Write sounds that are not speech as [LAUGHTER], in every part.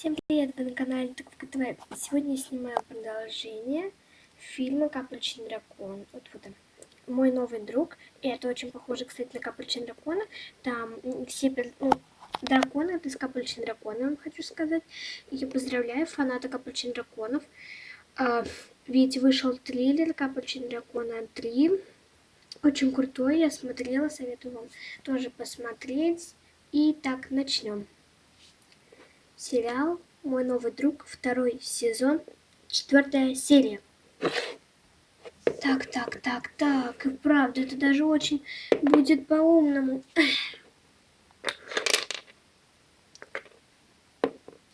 Всем привет, вы на канале Туковка ТВ. Сегодня я снимаю продолжение фильма «Капельчин дракон». Вот вот он. Мой новый друг. И это очень похоже, кстати, на «Капельчин дракона». Там все ну, драконы, это из «Капельчин дракона», вам хочу сказать. Я поздравляю фаната «Капельчин драконов». А, ведь вышел триллер «Капельчин дракона 3». Очень крутой, я смотрела, советую вам тоже посмотреть. И так, начнем. Сериал «Мой новый друг», второй сезон, четвертая серия. Так, так, так, так, и правда, это даже очень будет по-умному.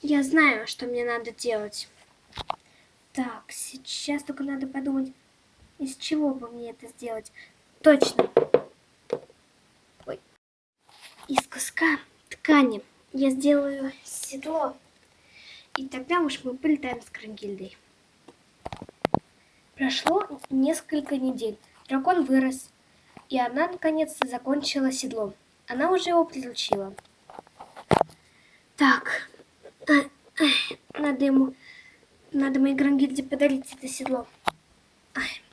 Я знаю, что мне надо делать. Так, сейчас только надо подумать, из чего бы мне это сделать. Точно. Ой. Из куска ткани я сделаю седло. И тогда уж мы полетаем с Крангильдой. Прошло несколько недель. Дракон вырос, и она наконец-то закончила седло. Она уже его приручила. Так, надо ему, надо моей Грангильде подарить это седло.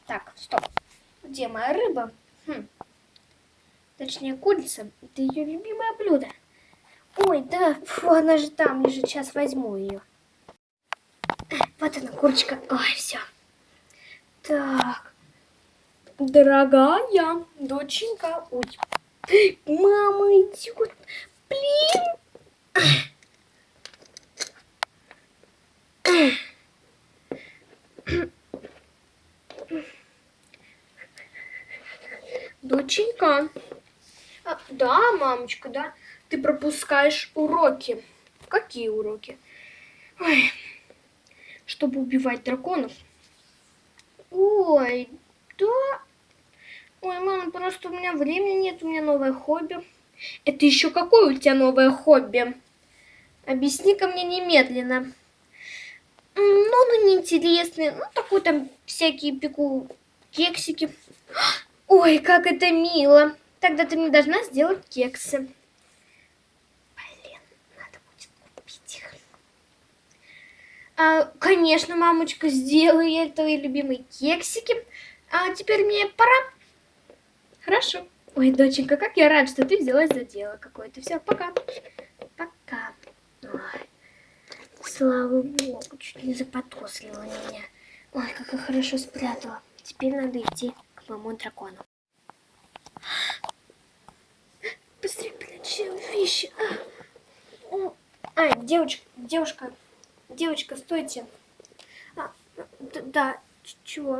Так, стоп. Где моя рыба? Хм. Точнее, курица. Это ее любимое блюдо. Ой, да, фу, она же там лежит. Сейчас возьму ее. Вот она, курочка. Ой, все. Так. Дорогая доченька. Ой. Мама идет. Блин. Доченька. А, да, мамочка, да ты пропускаешь уроки. Какие уроки? Ой, чтобы убивать драконов. Ой, да. Ой, мама, просто у меня времени нет, у меня новое хобби. Это еще какое у тебя новое хобби? Объясни-ка мне немедленно. Ну, ну, неинтересные. Ну, такой там всякие пеку кексики. [GASPS] Ой, как это мило. Тогда ты мне должна сделать кексы. А, конечно, мамочка, сделаю я твои любимые кексики. А теперь мне пора. Хорошо. Ой, доченька, как я рад, что ты взялась за дело какое-то. Все, пока. Пока. Ой, слава богу, чуть не запотослила меня. Ой, как я хорошо спрятала. Теперь надо идти к моему дракону. Быстрее прячи вещи. А, а девочка, девушка, Девочка, стойте. А, да, чего?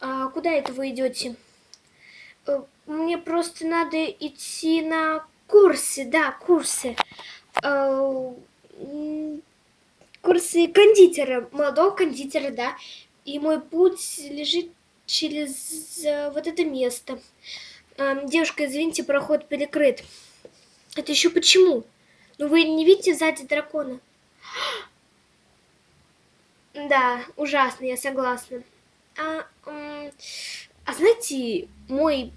А куда это вы идете? Э, мне просто надо идти на курсы, да, курсы. Э, курсы кондитера, молодого кондитера, да. И мой путь лежит через э, вот это место. Девушка, извините, проход перекрыт. Это еще почему? Ну вы не видите сзади дракона? Да, ужасно, я согласна. А, а знаете, мой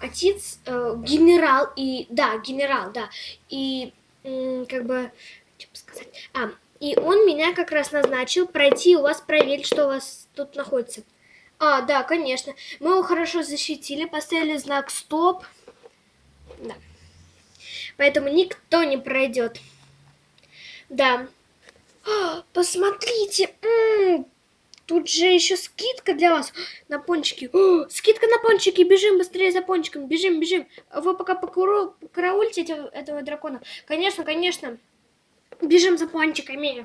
отец э, генерал и да генерал да и как бы что бы сказать а и он меня как раз назначил пройти у вас проверить что у вас тут находится. А да конечно. Мы его хорошо защитили поставили знак стоп да. Поэтому никто не пройдет да [GASPS] посмотрите, тут же еще скидка для вас на пончики. [GASPS] Скидка на пончики, бежим быстрее за пончиком, бежим, бежим. Вы пока покараульте этого, этого дракона. Конечно, конечно, бежим за пончиками.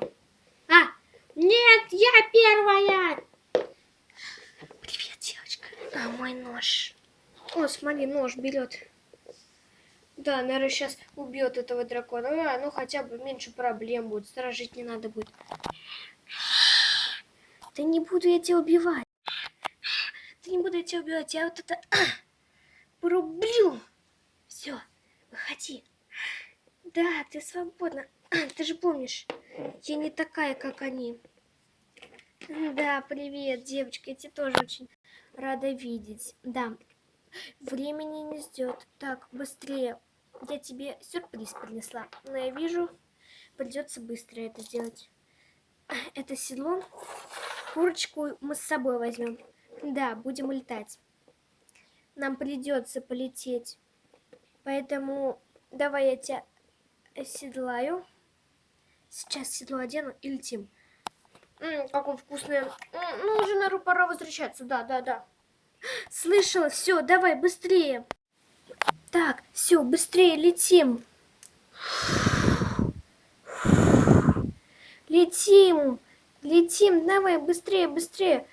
А, нет, я первая. Привет, девочка. А, мой нож. О, смотри, нож берет. Да, наверное, сейчас убьет этого дракона. А, ну хотя бы меньше проблем будет. Сторожить не надо будет. Да не буду я тебя убивать. Да не буду я тебя убивать. Я вот это [CLEARS THROAT] порублю. Все, выходи. Да, ты свободна. [CLEARS THROAT] Ты же помнишь, я не такая, как они. Да, привет, девочка. Я тебя тоже очень рада видеть. Да, Времени не ждет. Так, быстрее. Я тебе сюрприз принесла. Но я вижу, придется быстро это сделать. Это седло. Курочку мы с собой возьмем. Да, будем летать. Нам придется полететь. Поэтому давай я тебя оседлаю. Сейчас седло одену и летим. М, какое вкусное. М, ну, уже, наверное, пора возвращаться. Да, да, да. Слышала, все, давай, быстрее. Так, все, быстрее летим. Летим, летим, давай, быстрее, быстрее.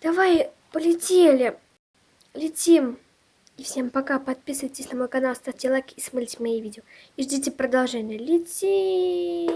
Давай, полетели. Летим. И всем пока. Подписывайтесь на мой канал, ставьте лайки и смотрите мои видео. И ждите продолжения. Летим.